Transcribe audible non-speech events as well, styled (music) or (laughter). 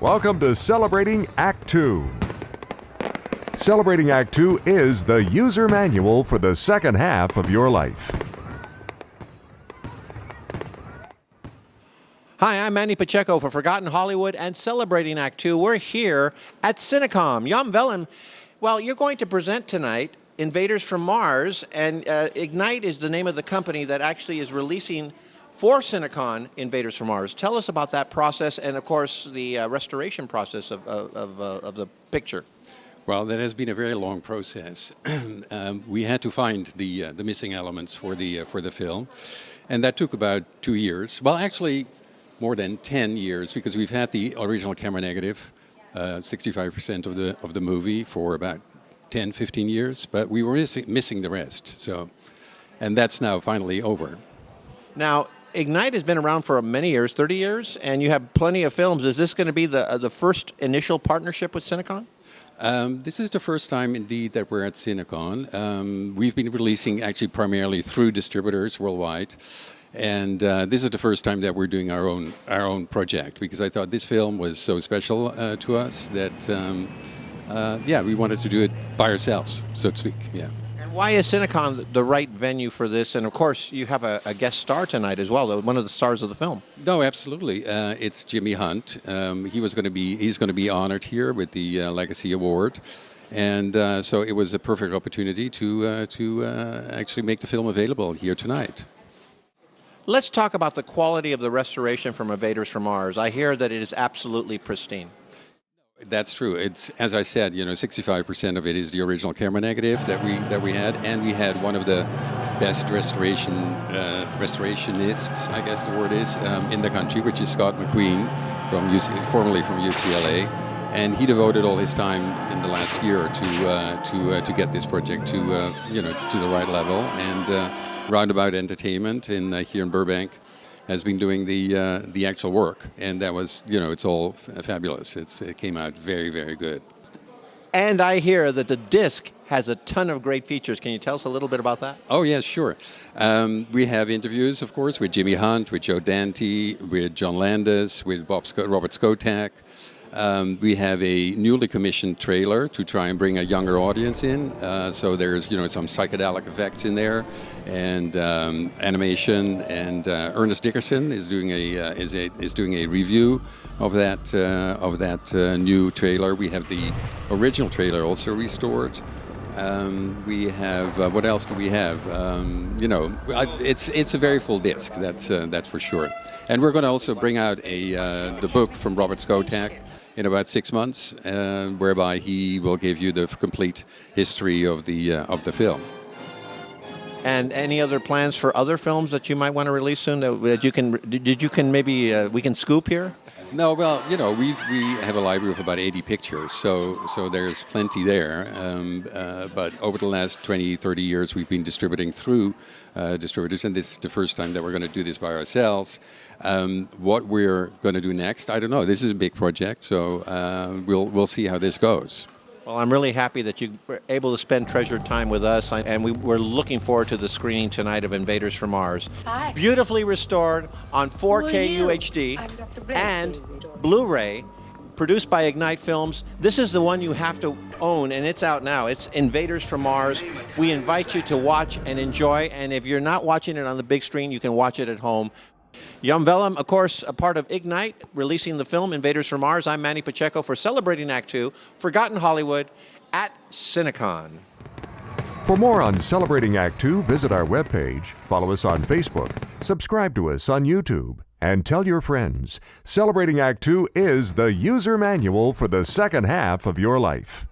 Welcome to Celebrating Act 2. Celebrating Act 2 is the user manual for the second half of your life. Hi, I'm Manny Pacheco for Forgotten Hollywood and Celebrating Act 2. We're here at Cinecon. Jan Willem, well, you're going to present tonight Invaders from Mars, and uh, Ignite is the name of the company that actually is releasing for Cinecon Invaders from Mars. Tell us about that process and, of course, the uh, restoration process of, of, of, uh, of, the picture. Well, that has been a very long process. (clears throat) um, we had to find the, uh, the missing elements for the, uh, for the film, and that took about two years. Well, actually, more than 10 years because we've had the original camera negative, 65% uh, of the of the movie for about 10, 15 years, but we were missing, missing the rest. So, and that's now finally over. Now, Ignite has been around for many years, 30 years, and you have plenty of films. Is this going to be the uh, the first initial partnership with Cinecon? Um, this is the first time, indeed, that we're at Cinecon. Um, we've been releasing actually primarily through distributors worldwide. And uh, this is the first time that we're doing our own our own project because I thought this film was so special uh, to us that um, uh, yeah we wanted to do it by ourselves so to speak yeah. Why is Cinecon the right venue for this? And of course you have a, a guest star tonight as well, one of the stars of the film. No, absolutely. Uh, it's Jimmy Hunt. Um, he was going to be he's going to be honored here with the uh, Legacy Award. And uh, so it was a perfect opportunity to, to actually make the film available here tonight. Let's talk about the quality of the restoration from Invaders from Mars. I hear that it is absolutely pristine. That's true. It's as I said, you know, 65% of it is the original camera negative that we that we had, and we had one of the best restoration uh, restorationists, I guess the word is, um, in the country, which is Scott MacQueen, from UC, formerly from UCLA, and he devoted all his time in the last year to uh, to uh, to get this project to uh, you know to the right level and uh, Roundabout Entertainment in uh, here in Burbank has been doing the uh, the actual work, and that was you know it's all fabulous. It's it came out very very good. And I hear that the disc has a ton of great features. Can you tell us a little bit about that? Oh yes, sure. Um, we have interviews, of course, with Jimmy Hunt, with Joe Dante, with John Landis, with Bob Robert Skotak. Um, we have a newly commissioned trailer to try and bring a younger audience in. Uh, so there's you know some psychedelic effects in there, and um, animation. And uh, Ernest Dickerson is doing a uh, is a is doing a review of that uh, of that uh, new trailer. We have the original trailer also restored. Um, we have uh, what else do we have? Um, you know, it's it's a very full disc. That's that's for sure. And we're going to also bring out a the book from Robert Skotak in about six months, uh, whereby he will give you the complete history of the uh, of the film. And any other plans for other films that you might want to release soon that you can did you can maybe uh, we can scoop here? No, well, you know, we we have a library of about 80 pictures, so so there's plenty there. Um, uh, but over the last 20, 30 years, we've been distributing through uh, distributors, and this is the first time that we're going to do this by ourselves. Um, what we're going to do next, I don't know. This is a big project, so uh, we'll we'll see how this goes. Well, I'm really happy that you were able to spend treasured time with us, and we, are looking forward to the screening tonight of Invaders from Mars. Hi. Beautifully restored on 4K UHD and Blu-ray, produced by Ignite Films. This is the one you have to own, and it's out now. It's Invaders from Mars. We invite you to watch and enjoy, and if you're not watching it on the big screen, you can watch it at home. Jan Willem, of course, a part of Ignite, releasing the film Invaders from Mars. I'm Manny Pacheco for Celebrating Act Two, Forgotten Hollywood at Cinecon. For more on Celebrating Act Two, visit our webpage, follow us on Facebook, subscribe to us on YouTube, and tell your friends. Celebrating Act Two is the user manual for the second half of your life.